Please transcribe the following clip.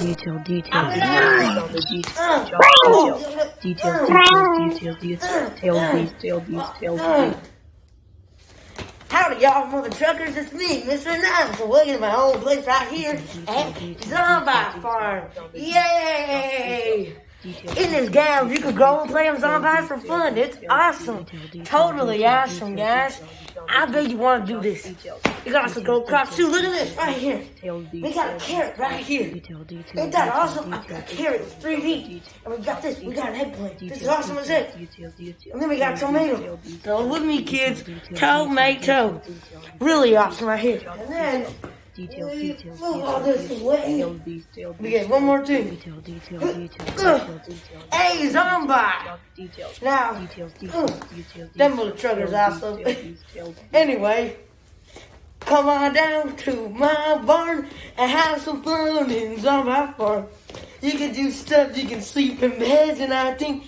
detail, detail, detail, detail, detail, details, details, details, details, tail beast, tail beast, tail beast. Howdy, y'all, mother truckers. It's me, Mr. Nice. So welcome to my old place right here at Zombie Farm. Yay! In this game, you can go and play on zombies for fun. It's awesome. Totally awesome, guys. I bet you want to do this. You got some gold crops too. Look at this right here. We got a carrot right here. Ain't that awesome? I got a carrot with three feet. And we got this. We got an eggplant. This is awesome as it. And then we got tomato. So with me, kids. Tomato. Really awesome right here. And then Details, we details, move all this details, away. tail beast, tail beast. We get one more thing. Detail, detail, detail, detail, detail. Hey, zombie! Details. Now, Details, mm, details, details. them little truckers awesome. tail beast, tail beast. Anyway, come on down to my barn and have some fun in Zombie Farm. You can do stuff, you can sleep in beds, and I think.